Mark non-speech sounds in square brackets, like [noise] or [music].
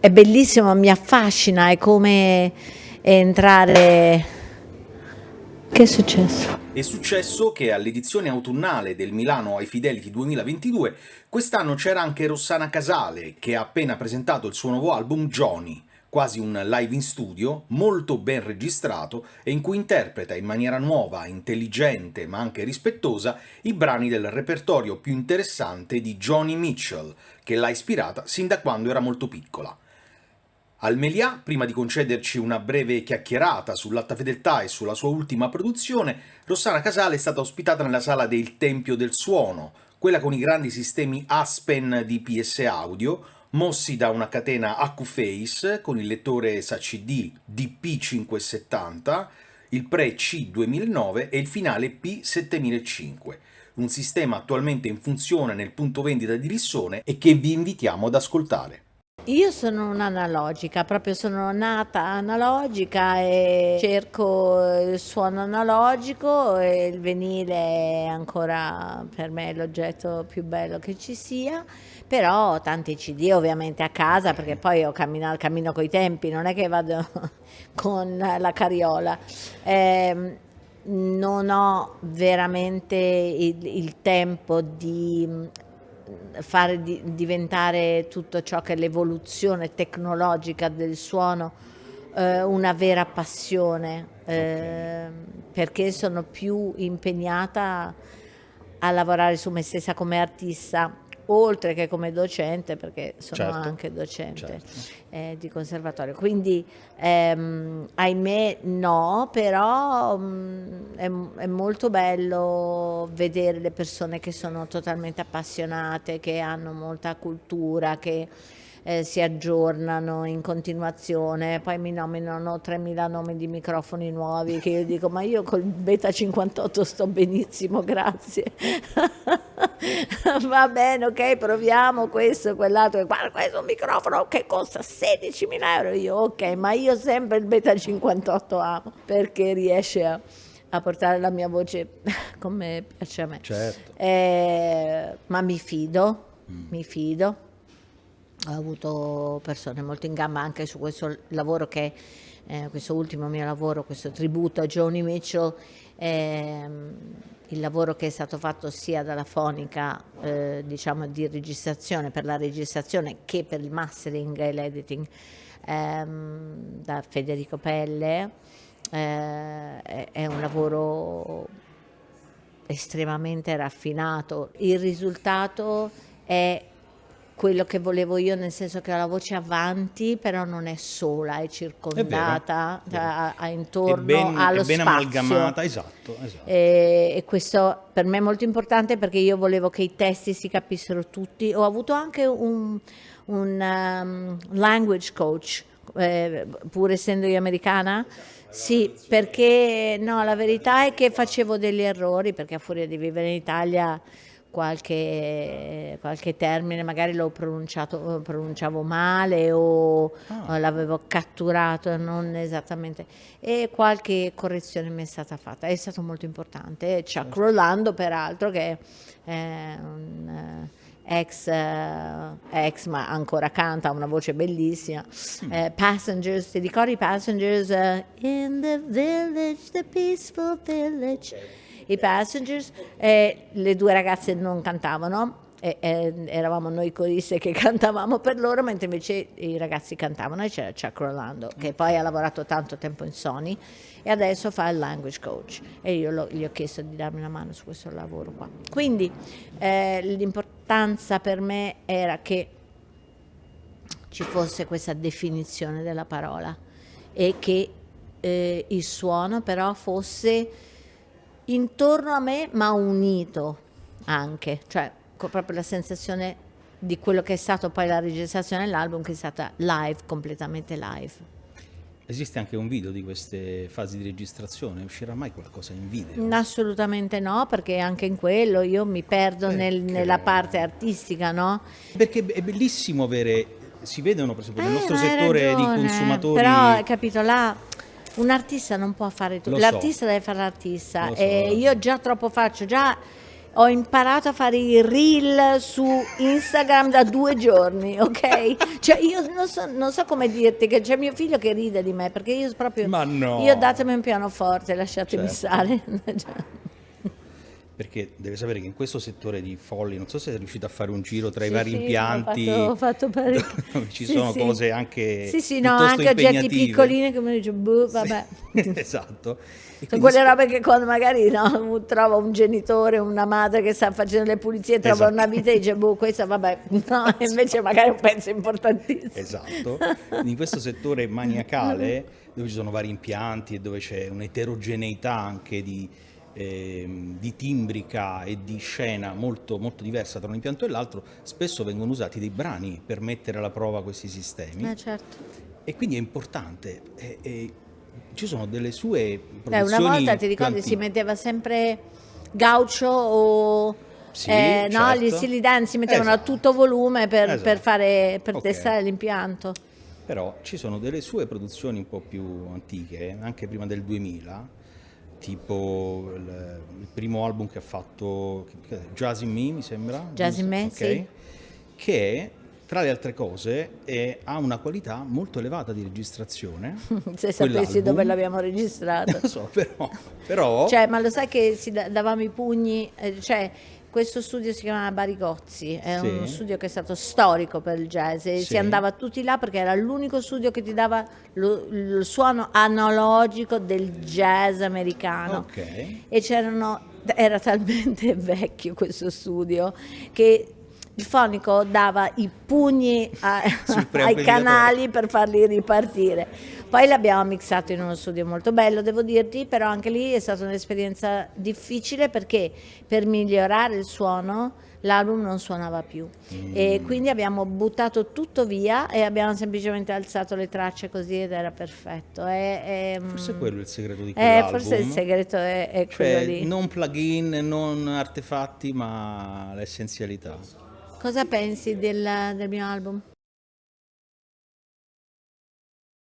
è bellissimo, mi affascina, è come entrare... Che è successo? È successo che all'edizione autunnale del Milano ai Fidelity 2022 quest'anno c'era anche Rossana Casale, che ha appena presentato il suo nuovo album Johnny, quasi un live in studio, molto ben registrato e in cui interpreta in maniera nuova, intelligente ma anche rispettosa i brani del repertorio più interessante di Johnny Mitchell, che l'ha ispirata sin da quando era molto piccola. Al Melià, prima di concederci una breve chiacchierata sull'alta fedeltà e sulla sua ultima produzione, Rossana Casale è stata ospitata nella sala del Tempio del Suono, quella con i grandi sistemi Aspen di PS Audio, mossi da una catena AccuFace con il lettore SACD DP570, il Pre C2009 e il finale P7005, un sistema attualmente in funzione nel punto vendita di Rissone e che vi invitiamo ad ascoltare. Io sono un'analogica, proprio sono nata analogica e cerco il suono analogico e il vinile è ancora per me l'oggetto più bello che ci sia, però tanti CD ovviamente a casa perché poi io cammino, cammino coi tempi, non è che vado [laughs] con la carriola. Eh, non ho veramente il, il tempo di fare di, diventare tutto ciò che è l'evoluzione tecnologica del suono eh, una vera passione, eh, perché sono più impegnata a lavorare su me stessa come artista oltre che come docente, perché sono certo, anche docente certo. eh, di conservatorio. Quindi, ehm, ahimè, no, però mh, mm, è, è, molto bello vedere le persone che sono totalmente appassionate, che hanno molta cultura, che eh, si aggiornano in continuazione, poi mi nominano 3.000 nomi di microfoni nuovi che io dico ma io col Beta 58 sto benissimo, grazie. [laughs] Va bene, ok, proviamo questo, quell'altro, guarda questo è un microfono che costa 16.000 euro, io ok, ma io sempre il Beta 58 amo perché riesce a a portare la mia voce come piace a me. Certo. Eh, ma mi fido, mm. mi fido ho avuto persone molto in gamba anche su questo lavoro che eh, questo ultimo mio lavoro, questo tributo a Joni Mitchell, ehm, il lavoro che è stato fatto sia dalla fonica eh, diciamo di registrazione per la registrazione che per il mastering e l'editing ehm, da Federico Pelle. Eh, è un lavoro estremamente raffinato. Il risultato è quello che volevo io, nel senso che la voce avanti, però non è sola, è circondata, è ha, ha intorno è ben, allo è ben spazio. amalgamata, esatto. esatto. E, e, questo per me è molto importante perché io volevo che i testi si capissero tutti. Ho avuto anche un, un um, language coach, eh, pur essendo io americana, sì, perché no, la verità è che facevo degli errori, perché a furia di vivere in Italia qualche, qualche termine magari l'ho pronunciato, pronunciavo male o, ah. l'avevo catturato non esattamente e qualche correzione mi è stata fatta, è stato molto importante. Chuck certo. Rolando peraltro che è un ex, uh, ex, ma ancora canta, ha una voce bellissima. Mm. Uh, passengers, ti ricordi Passengers? Uh, in the village, the peaceful village i Passengers, e le due ragazze non cantavano, e, e, eravamo noi coriste che [laughs] cantavamo per loro, mentre invece i ragazzi cantavano e c'era Chuck Rolando, che poi ha lavorato tanto tempo in Sony e adesso fa il language coach. E io lo, gli ho chiesto di darmi una mano su questo lavoro qua. Quindi eh, l'importanza per me era che ci fosse questa definizione della parola e che eh, il suono però fosse intorno a me ma unito anche, cioè proprio la sensazione di quello che è stato poi la registrazione dell'album che è stata live, completamente live. Esiste anche un video di queste fasi di registrazione? Uscirà mai qualcosa in video? Assolutamente no, perché anche in quello io mi perdo nel, nella parte artistica, no? Perché è bellissimo avere, si vedono per esempio nel eh, nostro settore ragione, di consumatori... Però, capito, là un artista non può fare tutto, l'artista so. deve fare l'artista so, e io già troppo faccio, già ho imparato a fare i reel su Instagram da due giorni, ok? [laughs] Cioè io non so, non so come dirti che c'è mio figlio che ride di me perché io proprio... Ma no. Io datemi un pianoforte, lasciatemi Certo. stare. [laughs] Perché deve sapere che in questo settore di folli, non so se è riuscito a fare un giro tra i Sì, vari sì, impianti, Ho fatto, ho fatto [laughs] ci Sì, sono cose anche Sì, sì, no, anche oggetti piccolini che mi dice, boh, vabbè. [laughs] esatto. E Sono quindi quelle robe che quando magari no, [laughs] trova un genitore, una madre che sta facendo le pulizie, trova Esatto. una vita e dice, boh, questa vabbè, no, e invece magari è un pezzo importantissimo. Esatto, in questo settore maniacale dove ci sono vari impianti e dove c'è un'eterogeneità anche di, di timbrica e di scena molto, molto diversa tra un impianto e l'altro, spesso vengono usati dei brani per mettere alla prova questi sistemi Eh, certo. e quindi è importante. e- e ci sono delle sue produzioni una volta ti ricordi si metteva sempre gaucho o Sì, eh, no, certo. gli stili dance si mettevano Esatto. a tutto volume per, Esatto. per fare, per Ok. testare l'impianto. Però ci sono delle sue produzioni un po' più antiche, anche prima del 2000, tipo il, il primo album che ha fatto, Jazz in Me mi sembra. Jazz in Me, Ok? sì. Che tra le altre cose è- ha una qualità molto elevata di registrazione. [laughs] Se sapessi dove l'abbiamo registrato. Non so, però, però Cioè, ma lo sai che davamo i pugni, eh, cioè questo studio si chiamava Barigozzi, è Sì. uno studio che è stato storico per il jazz e Sì. si andava tutti là perché era l'unico studio che ti dava lo- il suono analogico del jazz americano. ok. E c'erano, era talmente [laughs] vecchio questo studio che il fonico dava i pugni a- [laughs] ai canali per farli ripartire. Poi l'abbiamo mixato in uno studio molto bello, devo dirti, però anche lì è stata un'esperienza difficile perché per migliorare il suono l'album non suonava più Mm. e quindi abbiamo buttato tutto via e abbiamo semplicemente alzato le tracce così ed era perfetto. È- è, Forse mm, quello è il segreto di eh, quell'album. forse il segreto è, è quello Cioè, lì. non plugin, non artefatti, ma l'essenzialità. Cosa pensi del, del mio album?